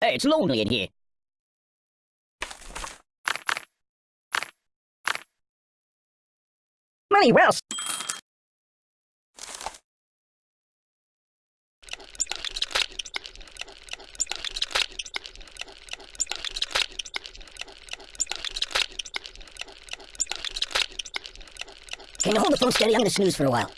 Hey, it's lonely in here. Money, well. Can you hold the phone steady? I'm gonna snooze for a while.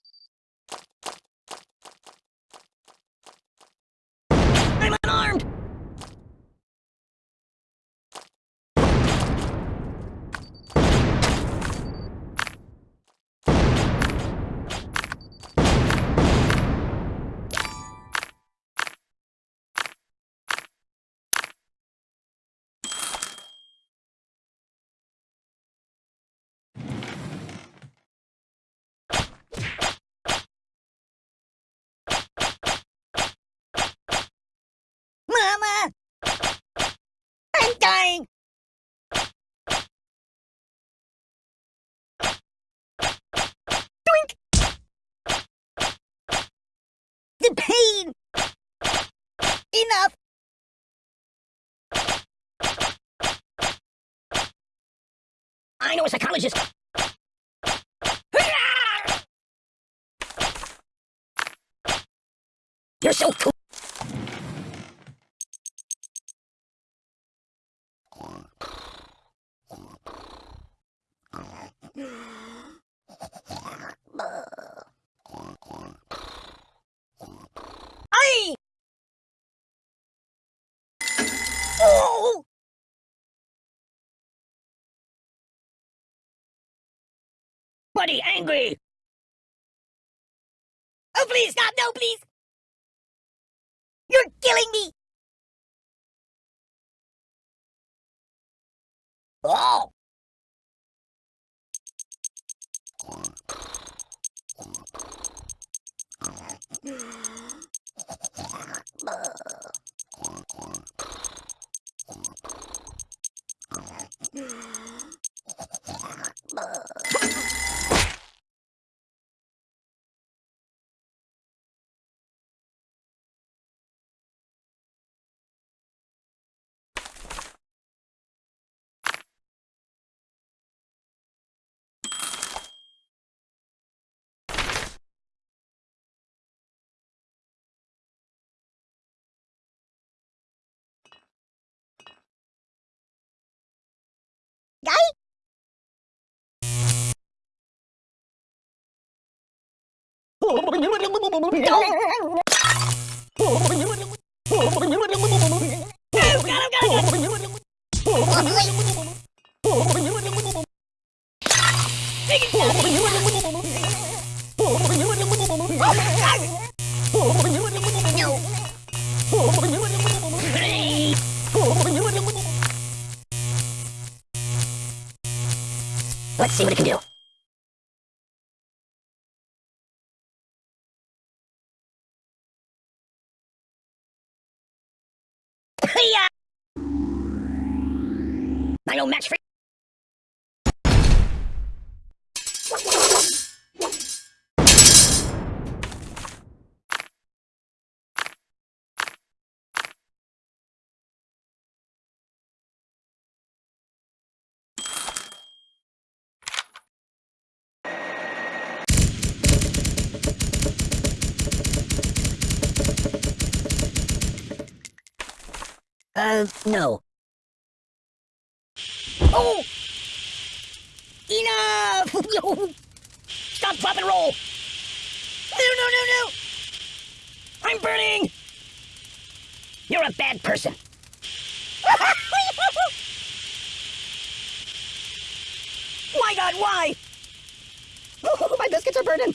I'm unarmed! Mama! I'm dying! Doink! The pain! Enough! I know a psychologist. You're so cool. Oh! Buddy, angry! Oh, please, stop! No, please! You're killing me! Oh! Guy? Let's see what it can do. I know match for Uh, no. Oh! Enough! Stop, drop, and roll! No, no, no, no! I'm burning! You're a bad person. My God, why? my biscuits are burning.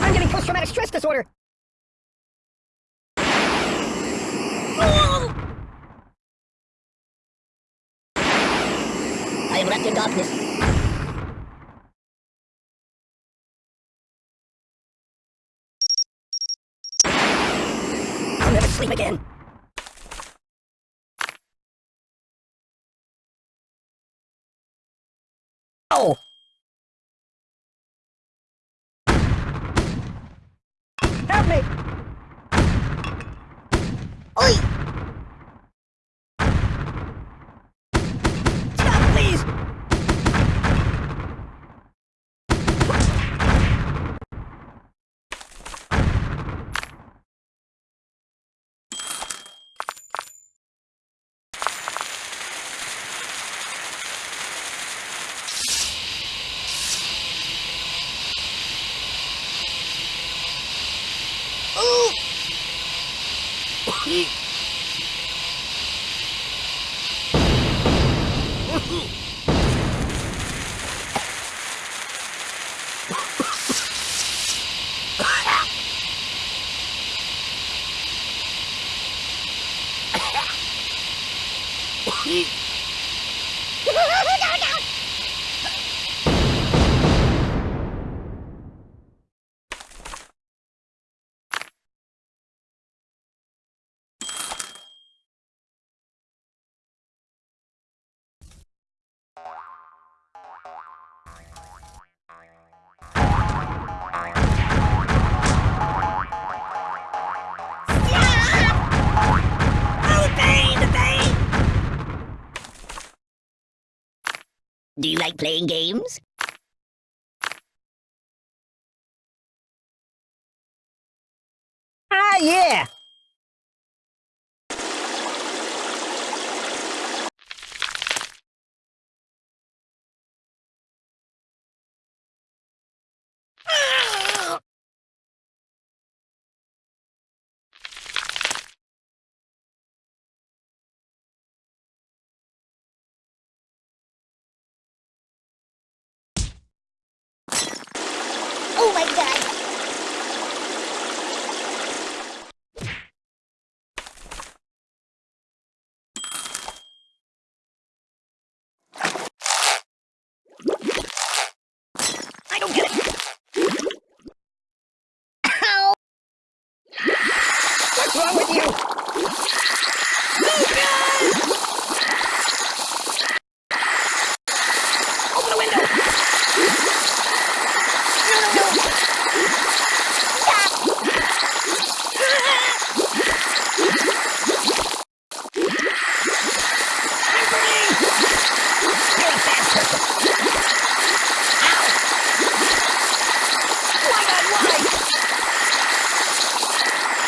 I'm getting post-traumatic stress disorder. I am wrapped in darkness. I'll never sleep again. Oh! Help me! Oi! Stop, please! Ooh! Oh, the Do you like playing games? Ah, yeah! Oh my god! I don't get it! Ow! What's wrong with you? Luca! Open the window! No, no, no! Stop! I'm burning! You're a bad person. Ow! Why not why?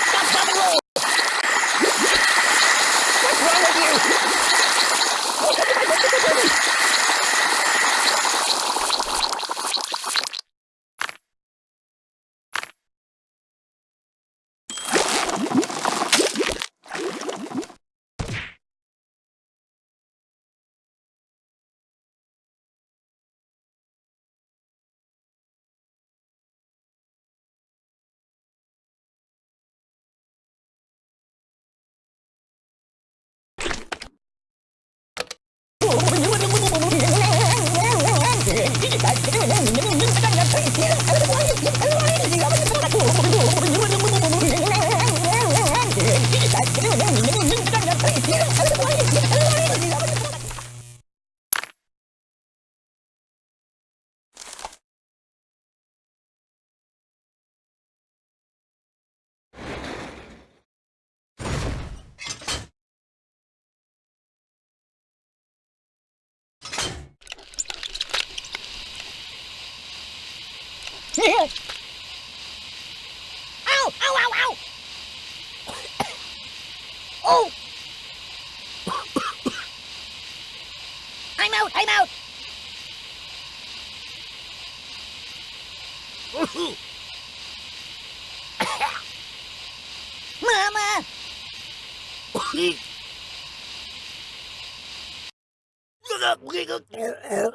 Stop, stop, and roll! What's wrong with you? Ow! Ow! Ow! Ow! Oh! I'm out! I'm out! Mama! Oh.